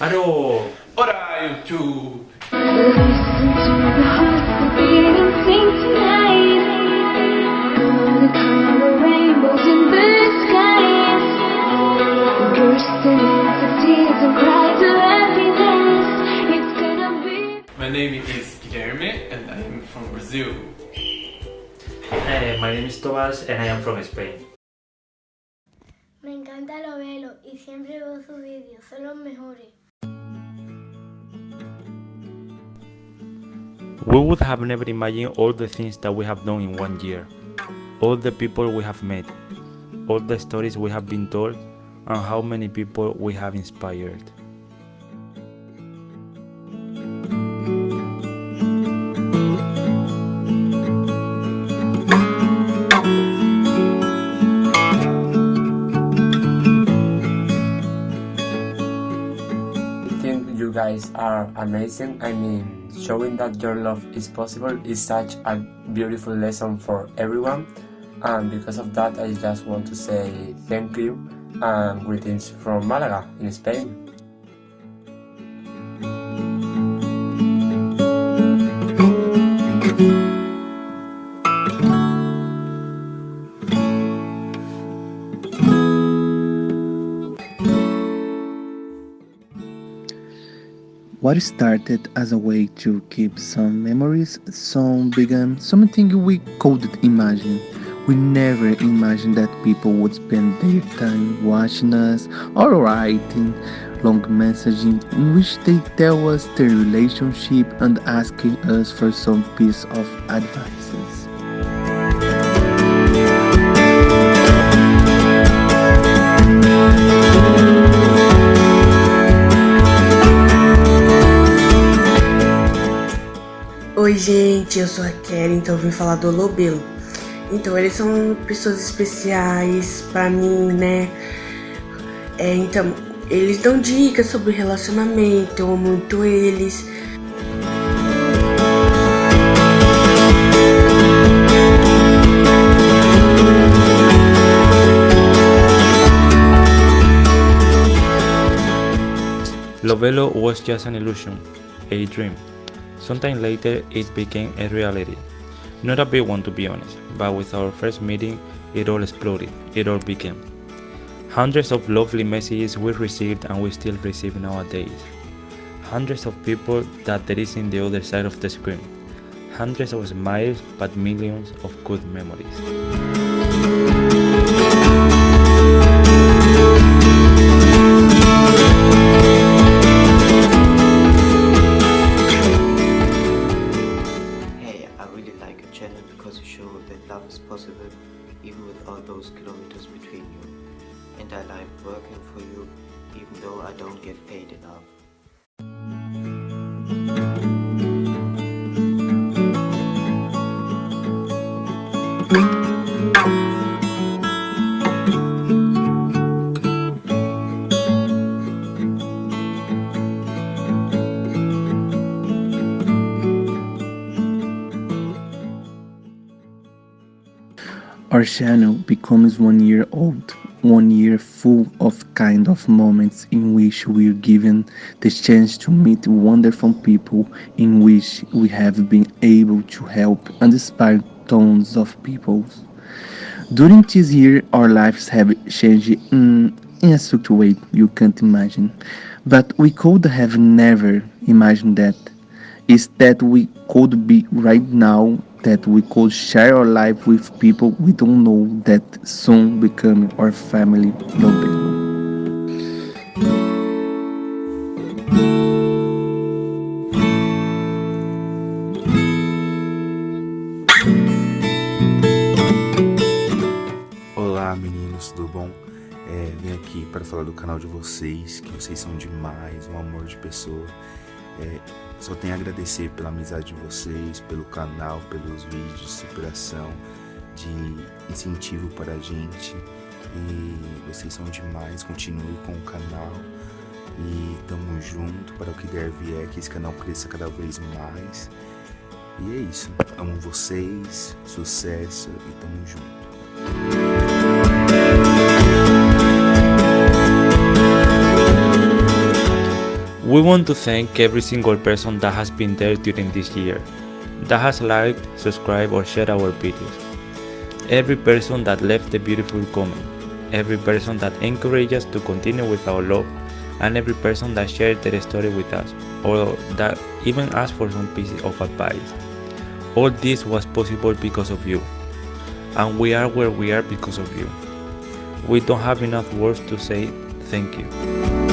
Alô! Ora, YouTube! My name is Guilherme and I am from Brazil. Hey, my name is Tomas and I am from Spain. Me encanta lo velo y siempre veo sus vídeos, son los mejores. We would have never imagined all the things that we have done in one year, all the people we have met, all the stories we have been told, and how many people we have inspired. Are amazing. I mean, showing that your love is possible is such a beautiful lesson for everyone. And because of that, I just want to say thank you and greetings from Malaga in Spain. What started as a way to keep some memories soon began something we couldn't imagine. We never imagined that people would spend their time watching us or writing long messages in which they tell us their relationship and asking us for some piece of advices. Oi gente, eu sou a Kelly, então eu vim falar do Lobelo. Então eles são pessoas especiais pra mim, né? É, então eles dão dicas sobre relacionamento, eu amo muito eles. Lovelo was just an illusion, a dream. Sometime later, it became a reality. Not a big one to be honest, but with our first meeting, it all exploded, it all became. Hundreds of lovely messages we received and we still receive nowadays. Hundreds of people that there is in the other side of the screen. Hundreds of smiles, but millions of good memories. Working for you even though I don't get paid enough. Channel becomes one year old, one year full of kind of moments in which we're given the chance to meet wonderful people in which we have been able to help and inspire tons of people. During this year, our lives have changed in, in a such way you can't imagine, but we could have never imagined that. Is that we could be right now that we could share our life with people we don't know that soon become our family bom? É, para falar do canal de vocês, que vocês são demais, um amor de pessoa. É, só tenho a agradecer pela amizade de vocês, pelo canal, pelos vídeos de superação, de incentivo para a gente. E vocês são demais, continue com o canal. E tamo junto para o que der vier, que esse canal cresça cada vez mais. E é isso. Amo vocês, sucesso e tamo junto. We want to thank every single person that has been there during this year, that has liked, subscribed or shared our videos. Every person that left a beautiful comment, every person that encouraged us to continue with our love, and every person that shared their story with us, or that even asked for some piece of advice. All this was possible because of you, and we are where we are because of you. We don't have enough words to say thank you.